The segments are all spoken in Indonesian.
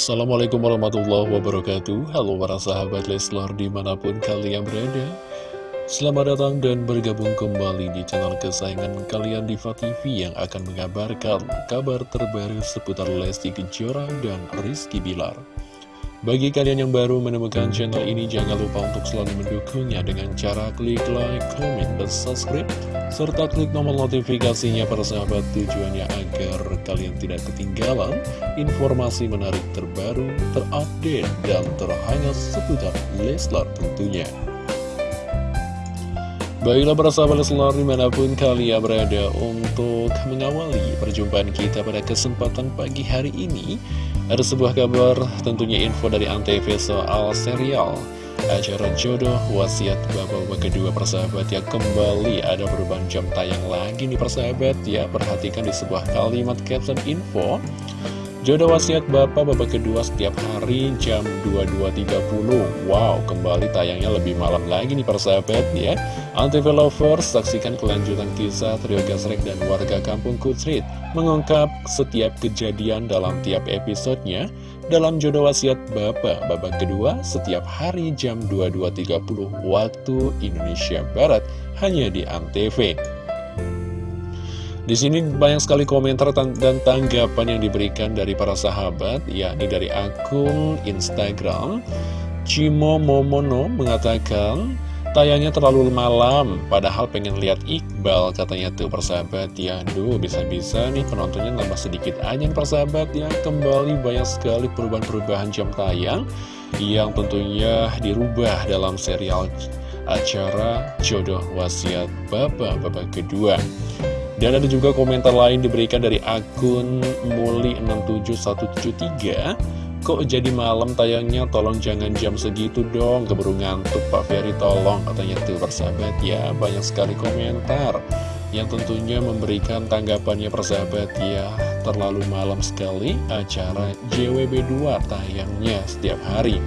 Assalamualaikum warahmatullahi wabarakatuh. Halo para sahabat Leslar di mana pun kalian berada. Selamat datang dan bergabung kembali di channel kesayangan kalian Diva TV Yang akan mengabarkan kabar terbaru seputar Lesti Kejora dan Rizky Bilar bagi kalian yang baru menemukan channel ini, jangan lupa untuk selalu mendukungnya dengan cara klik like, comment, dan subscribe, serta klik tombol notifikasinya para sahabat tujuannya agar kalian tidak ketinggalan informasi menarik terbaru, terupdate, dan terhangat seputar Leslar tentunya. Baiklah para sahabat Leslar di mana pun kalian berada untuk mengawali perjumpaan kita pada kesempatan pagi hari ini ada sebuah kabar tentunya info dari Antv soal serial acara jodoh wasiat bapak-bapak kedua persahabat ya kembali ada perubahan jam tayang lagi nih persahabat ya perhatikan di sebuah kalimat caption info Jodoh wasiat Bapak Bapak kedua setiap hari jam 22.30 Wow, kembali tayangnya lebih malam lagi nih persahabat ya. Antv Lovers, saksikan kelanjutan kisah Trio Gasrek dan warga kampung Kutrit Mengungkap setiap kejadian dalam tiap episodenya Dalam jodoh wasiat Bapak Bapak kedua setiap hari jam 22.30 waktu Indonesia Barat Hanya di Antv di sini banyak sekali komentar dan tanggapan yang diberikan dari para sahabat, yakni dari akun Instagram. Cimo Momono mengatakan, tayangnya terlalu malam, padahal pengen lihat Iqbal, katanya tuh persahabat. Ya, aduh, bisa-bisa nih penontonnya nambah sedikit aja persahabat ya. Kembali banyak sekali perubahan-perubahan jam tayang yang tentunya dirubah dalam serial acara Jodoh Wasiat Bapak-Bapak Kedua. Dan ada juga komentar lain diberikan dari akun Muli67173 Kok jadi malam tayangnya? Tolong jangan jam segitu dong. Keburu ngantuk Pak Ferry tolong katanya tuh persahabat. Ya Banyak sekali komentar yang tentunya memberikan tanggapannya persahabat. Ya Terlalu malam sekali acara JWB2 tayangnya setiap hari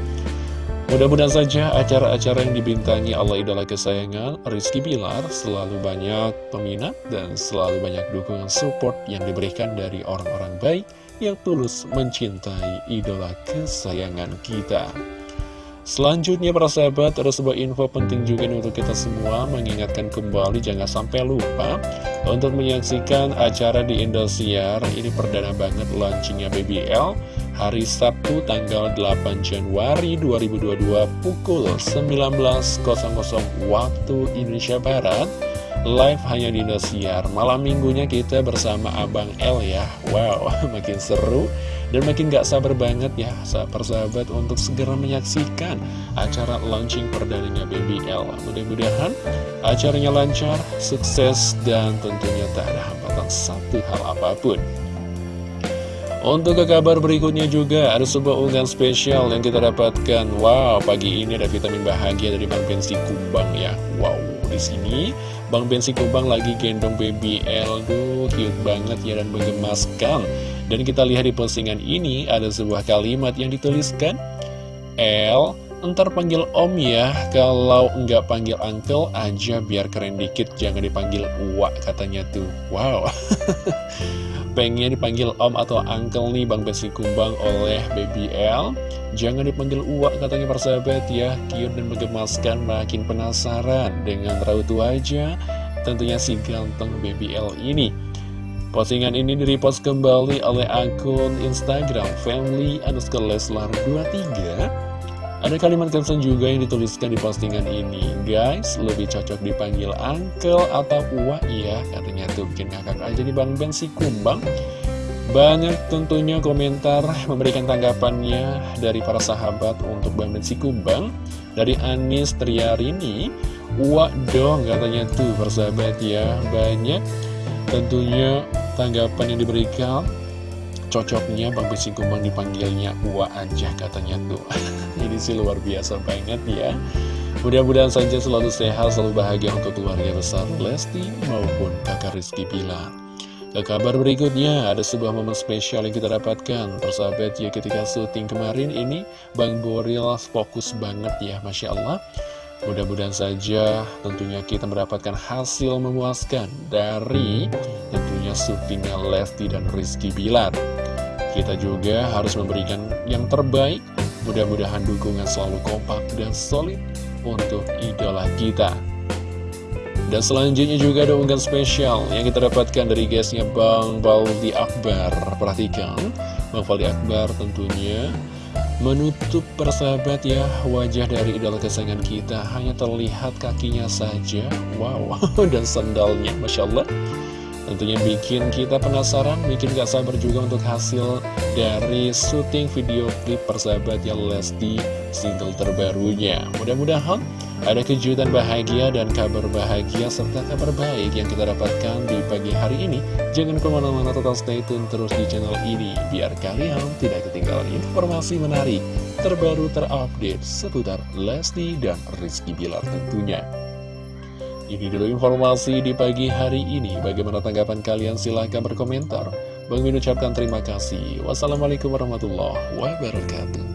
Mudah-mudahan saja acara-acara yang dibintangi Allah Idola Kesayangan Rizky Bilar selalu banyak peminat dan selalu banyak dukungan support yang diberikan dari orang-orang baik yang tulus mencintai idola kesayangan kita. Selanjutnya para sahabat ada sebuah info penting juga untuk kita semua. Mengingatkan kembali jangan sampai lupa untuk menyaksikan acara di Indosiar. Ini perdana banget launchingnya BBL hari Sabtu tanggal 8 Januari 2022 pukul 19.00 waktu Indonesia Barat. Live hanya di Indosiar. Malam minggunya kita bersama Abang L ya. Wow makin seru dan makin gak sabar banget ya persahabat untuk segera menyaksikan acara launching perdananya BBL mudah-mudahan acaranya lancar sukses dan tentunya tak ada hambatan satu hal apa pun untuk ke kabar berikutnya juga ada sebuah unggahan spesial yang kita dapatkan. Wow, pagi ini ada vitamin bahagia dari Bang Bensi Kumbang ya. Wow, di sini Bang Bensi Kumbang lagi gendong baby L, duh cute banget ya dan menggemaskan. Dan kita lihat di postingan ini ada sebuah kalimat yang dituliskan L Ntar panggil om ya, kalau nggak panggil uncle aja biar keren dikit, jangan dipanggil uak katanya tuh. Wow, pengen dipanggil om atau uncle nih Bang Besi Kumbang oleh Baby L. Jangan dipanggil uak katanya persahabat ya, cute dan menggemaskan, makin penasaran dengan raut wajah tentunya si ganteng Baby L ini. Postingan ini direpost kembali oleh akun Instagram family underscore leslar 23 ada kalimat caption juga yang dituliskan di postingan ini. Guys, lebih cocok dipanggil uncle atau uwa ya Katanya tuh. Bikin ngakak aja di Bang Ben si kumbang. Banyak tentunya komentar memberikan tanggapannya dari para sahabat untuk Bang Ben si kumbang. Dari Anis Triarini Uwa dong katanya tuh persahabat ya Banyak. Tentunya tanggapan yang diberikan cocoknya Bang Besi Kumbang dipanggilnya Uwa aja katanya tuh. Ini sih luar biasa banget ya. Mudah-mudahan saja selalu sehat, selalu bahagia untuk keluarga besar Lesti maupun kakak Rizky Pilar ke kabar berikutnya, ada sebuah momen spesial yang kita dapatkan. Persahabat ya ketika syuting kemarin ini Bang Boril fokus banget ya Masya Allah. Mudah-mudahan saja tentunya kita mendapatkan hasil memuaskan dari tentunya syutingnya Lesti dan Rizky Bilar Kita juga harus memberikan yang terbaik. Mudah-mudahan dukungan selalu kompak dan solid untuk idola kita. Dan selanjutnya juga ada unggahan spesial yang kita dapatkan dari guysnya Bang Baldi Akbar. Perhatikan, Bang Baldi Akbar tentunya menutup persahabat ya wajah dari idola kesayangan kita. Hanya terlihat kakinya saja, wow, dan sandalnya, Masya Allah Tentunya bikin kita penasaran, bikin gak sabar juga untuk hasil dari syuting video klip persahabat yang Lesti single terbarunya. Mudah-mudahan ada kejutan bahagia dan kabar bahagia serta kabar baik yang kita dapatkan di pagi hari ini. Jangan ke mana-mana tetap stay tune terus di channel ini, biar kalian tidak ketinggalan informasi menarik, terbaru terupdate seputar Lesti dan Rizky Bilar tentunya. Ini dulu informasi di pagi hari ini. Bagaimana tanggapan kalian? Silahkan berkomentar. Bang Min ucapkan terima kasih. Wassalamualaikum warahmatullahi wabarakatuh.